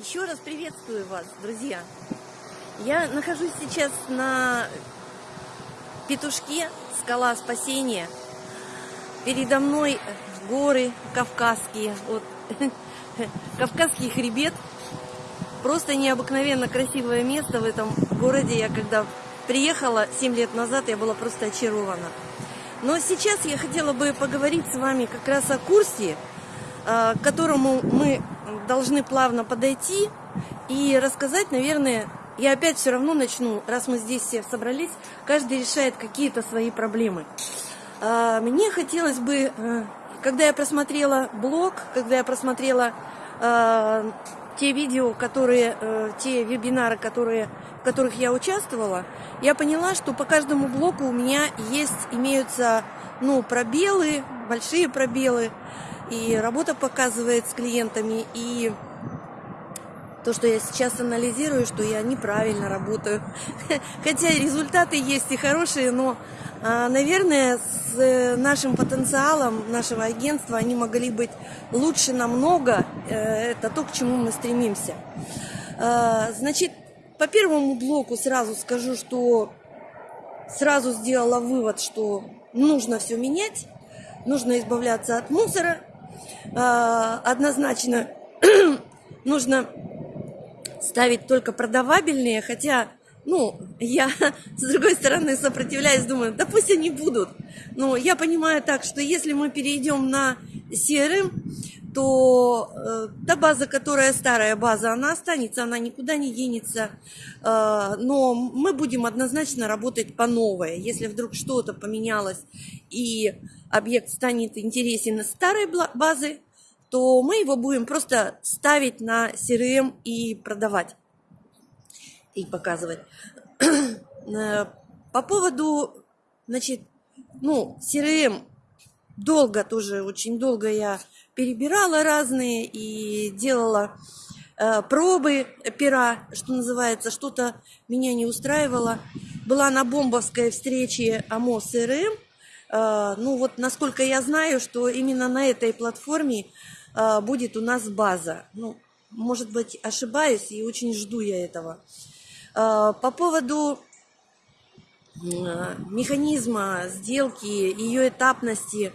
Еще раз приветствую вас, друзья. Я нахожусь сейчас на Петушке, скала спасения. Передо мной горы кавказские, вот Кавказский хребет. Просто необыкновенно красивое место в этом городе. Я когда приехала 7 лет назад, я была просто очарована. Но сейчас я хотела бы поговорить с вами как раз о курсе, а, к которому мы должны плавно подойти и рассказать, наверное, я опять все равно начну, раз мы здесь все собрались, каждый решает какие-то свои проблемы. А, мне хотелось бы, э, когда я просмотрела блог, когда я просмотрела а, те видео, которые, э, те вебинары, которые, в которых я участвовала, я поняла, что по каждому блоку у меня есть, имеются, ну, пробелы, большие пробелы, и работа показывает с клиентами, и то, что я сейчас анализирую, что я неправильно работаю. Хотя результаты есть и хорошие, но, а, наверное, с э, нашим потенциалом нашего агентства они могли быть лучше намного. Э, это то, к чему мы стремимся. А, значит, по первому блоку сразу скажу, что сразу сделала вывод, что нужно все менять, нужно избавляться от мусора. А, однозначно нужно ставить только продавабельные, хотя, ну, я с другой стороны сопротивляюсь, думаю, да пусть они будут. Но я понимаю так, что если мы перейдем на CRM, то э, та база, которая старая база, она останется, она никуда не денется. Э, но мы будем однозначно работать по новой. Если вдруг что-то поменялось и объект станет интересен из старой базы, то мы его будем просто ставить на CRM и продавать. И показывать. Э, по поводу, значит, ну, CRM долго тоже, очень долго я перебирала разные и делала э, пробы пера, что называется, что-то меня не устраивало. Была на бомбовской встрече АМО CRM. Э, ну вот, насколько я знаю, что именно на этой платформе а, будет у нас база. Ну, может быть, ошибаюсь, и очень жду я этого. А, по поводу механизма сделки, ее этапности,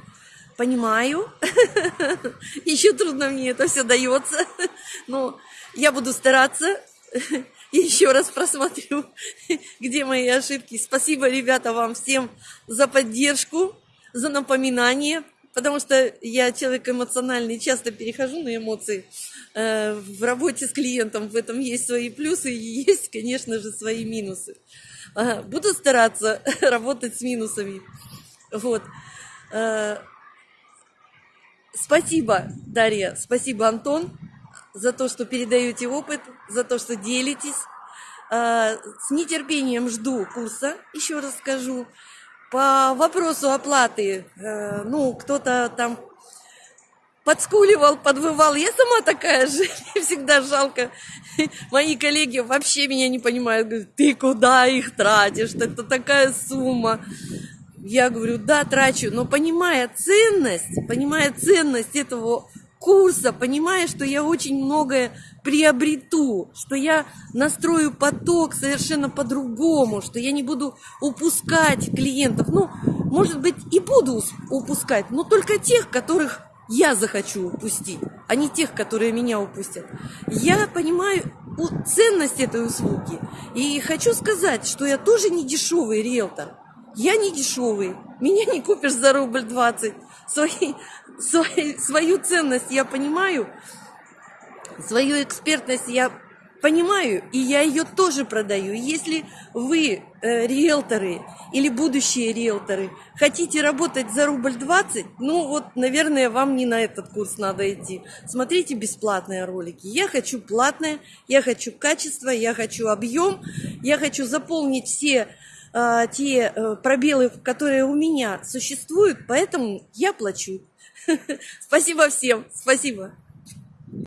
понимаю. Еще трудно мне это все дается. Но я буду стараться. Еще раз просмотрю, где мои ошибки. Спасибо, ребята, вам всем за поддержку, за напоминание потому что я человек эмоциональный, часто перехожу на эмоции. Э, в работе с клиентом в этом есть свои плюсы и есть, конечно же, свои минусы. Буду стараться работать с минусами. Вот. Спасибо, Дарья, спасибо, Антон, за то, что передаете опыт, за то, что делитесь. Э, с нетерпением жду курса, еще раз скажу. По вопросу оплаты, э, ну, кто-то там подскуливал, подвывал. Я сама такая же, мне всегда жалко. Мои коллеги вообще меня не понимают. Говорят, ты куда их тратишь? Это такая сумма. Я говорю, да, трачу, но понимая ценность, понимая ценность этого курса, понимая, что я очень многое приобрету, что я настрою поток совершенно по-другому, что я не буду упускать клиентов. Ну, может быть, и буду упускать, но только тех, которых я захочу упустить, а не тех, которые меня упустят. Я понимаю ценность этой услуги и хочу сказать, что я тоже не дешевый риэлтор. Я не дешевый, меня не купишь за рубль 20. Свои, свои, свою ценность я понимаю, свою экспертность я понимаю, и я ее тоже продаю. Если вы, э, риэлторы или будущие риэлторы, хотите работать за рубль 20, ну вот, наверное, вам не на этот курс надо идти. Смотрите бесплатные ролики. Я хочу платное, я хочу качество, я хочу объем, я хочу заполнить все э, те э, пробелы, которые у меня существуют, поэтому я плачу. Спасибо всем, спасибо.